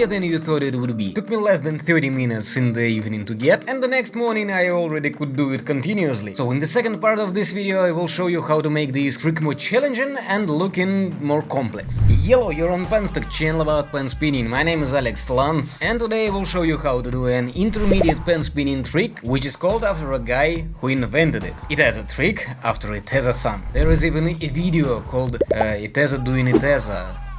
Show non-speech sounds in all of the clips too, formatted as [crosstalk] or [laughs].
easier than you thought it would be. Took me less than 30 minutes in the evening to get, and the next morning I already could do it continuously. So in the second part of this video I will show you how to make this trick more challenging and looking more complex. Hello, you're on Penstock channel about pen spinning, my name is Alex Lance, and today I will show you how to do an intermediate pen spinning trick, which is called after a guy who invented it. It has a trick after it has a son. There is even a video called uh, doing Iteza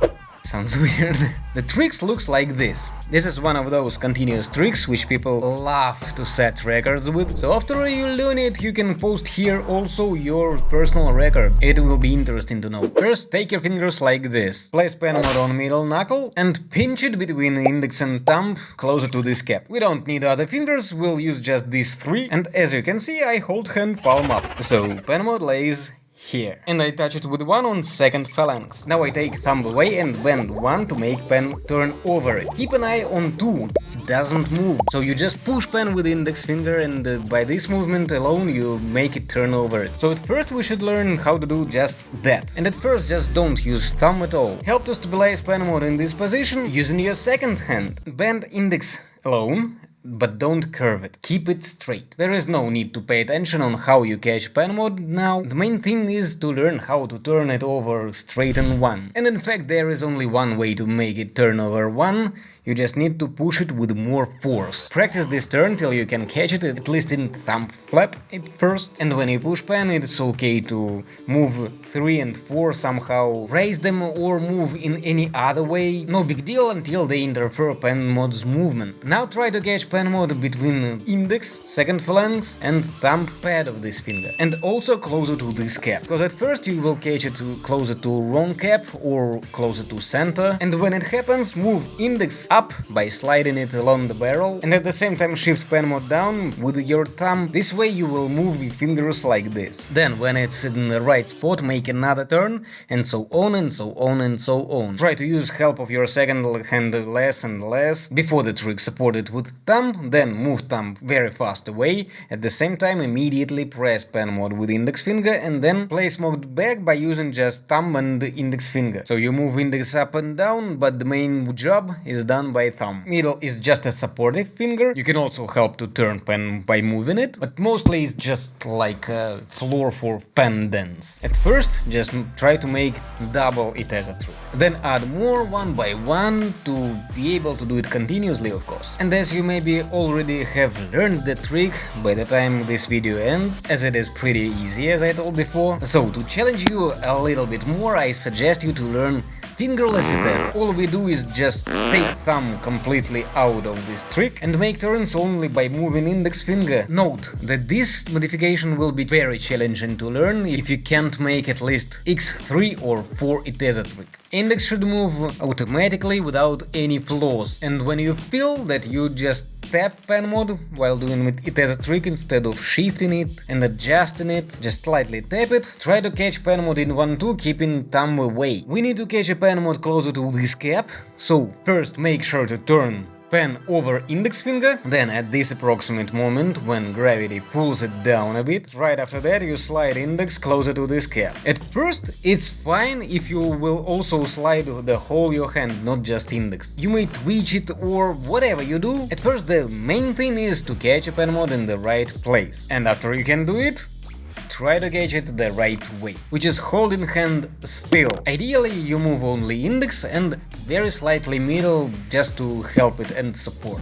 Sounds [laughs] weird. the tricks looks like this. This is one of those continuous tricks which people love to set records with. So after you learn it, you can post here also your personal record. It will be interesting to know. First, take your fingers like this. Place pen mode on middle knuckle and pinch it between index and thumb closer to this cap. We don't need other fingers, we'll use just these three. And as you can see, I hold hand palm up. So pen mode lays here. And I touch it with one on second phalanx. Now I take thumb away and bend one to make pen turn over Keep an eye on two, it doesn't move. So you just push pen with index finger and uh, by this movement alone you make it turn over So at first we should learn how to do just that. And at first just don't use thumb at all. Help to stabilize pen mode in this position using your second hand. Bend index alone but don't curve it, keep it straight. There is no need to pay attention on how you catch pen mode now, the main thing is to learn how to turn it over straight on 1. And in fact there is only one way to make it turn over 1, you just need to push it with more force. Practice this turn till you can catch it at least in thumb flap at first, and when you push pen it's okay to move 3 and 4 somehow, raise them or move in any other way, no big deal until they interfere pen mode's movement. Now try to catch pen mode between index, second phalanx and thumb pad of this finger, and also closer to this cap, because at first you will catch it closer to wrong cap or closer to center, and when it happens move index up by sliding it along the barrel and at the same time shift pen mode down with your thumb. This way you will move your fingers like this. Then when it's in the right spot make another turn and so on and so on and so on. Try to use help of your second hand less and less. Before the trick support it with thumb, then move thumb very fast away. At the same time immediately press pen mode with index finger and then place mode back by using just thumb and index finger. So you move index up and down but the main job is done done by thumb. Middle is just a supportive finger, you can also help to turn pen by moving it, but mostly it's just like a floor for pen dance. At first, just try to make double it as a trick. Then add more one by one to be able to do it continuously of course. And as you maybe already have learned the trick by the time this video ends, as it is pretty easy as I told before. So to challenge you a little bit more I suggest you to learn Fingerless it is. Mm. All we do is just take thumb completely out of this trick and make turns only by moving index finger. Note that this modification will be very challenging to learn if you can't make at least x3 or 4 Iteza trick. Index should move automatically without any flaws, and when you feel that you just tap pen mode while doing it as a trick instead of shifting it and adjusting it, just slightly tap it, try to catch pen mode in 1-2 keeping thumb away. We need to catch a pen mode closer to this cap, so first make sure to turn pen over index finger, then at this approximate moment, when gravity pulls it down a bit, right after that you slide index closer to this cap. At first, it's fine if you will also slide the whole your hand, not just index. You may twitch it or whatever you do. At first, the main thing is to catch a pen mode in the right place. And after you can do it, try to catch it the right way, which is holding hand still. Ideally, you move only index and very slightly middle just to help it and support.